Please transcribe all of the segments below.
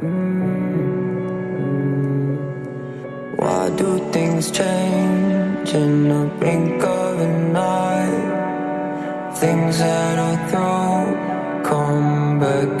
Why do things change in the blink of an eye? Things that I throw come back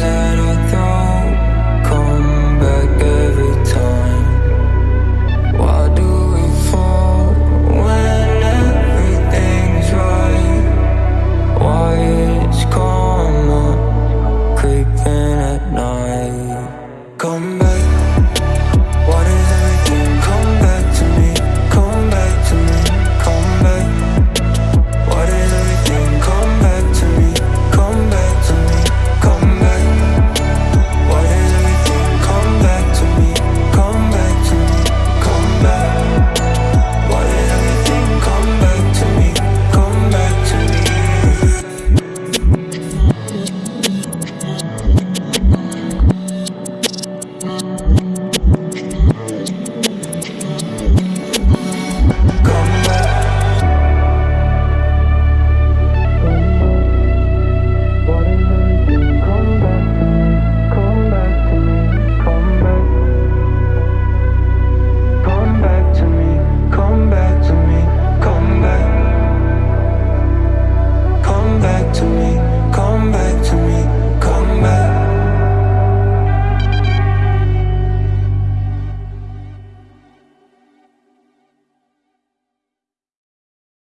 that I thought